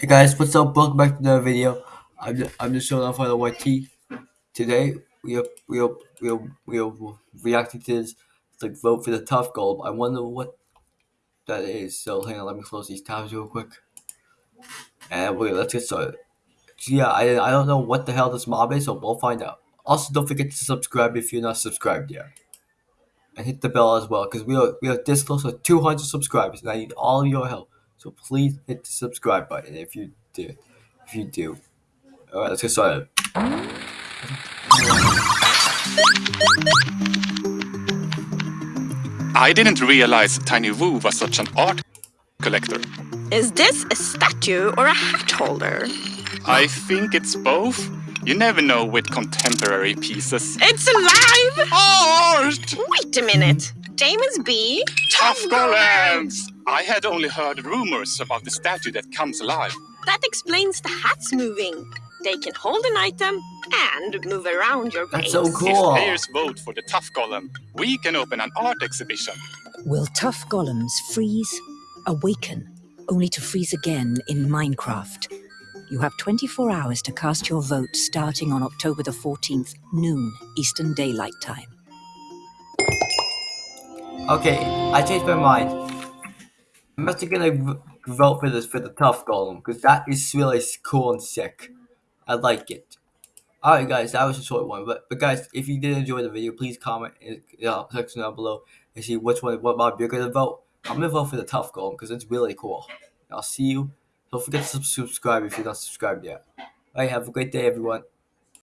Hey guys, what's up? Welcome back to another video. I'm just, I'm just showing off the YT. Today we are we are we are, we are reacting to this like vote for the Tuff gold. I wonder what that is. So hang on, let me close these tabs real quick. And wait, let's get started. So yeah, I I don't know what the hell this mob is, so we'll find out. Also, don't forget to subscribe if you're not subscribed yet, and hit the bell as well because we are we are this close to 200 subscribers, and I need all your help. So please hit the subscribe button if you do. If you do. All right, let's get started. I didn't realize Tiny Vu was such an art collector. Is this a statue or a hat holder? I think it's both. You never know with contemporary pieces. It's alive! Art! Wait a minute. James B. Tuff golems! I had only heard rumors about the statue that comes alive. That explains the hats moving. They can hold an item and move around your That's so cool. If players vote for the Tuff Golem, we can open an art exhibition. Will Tuff golems freeze, awaken, only to freeze again in Minecraft? You have 24 hours to cast your vote starting on October the 14th, noon, Eastern Daylight Time. Okay, I changed my mind. I'm actually gonna vote for this for the Tuff golem because that is really cool and sick. I like it. Alright guys, that was a short one, but but guys, if you did enjoy the video, please comment in the section down below and see which one what mob you're gonna vote. I'm gonna vote for the Tuff golem because it's really cool. I'll see you. Don't forget to subscribe if you're not subscribed yet. Alright, have a great day everyone.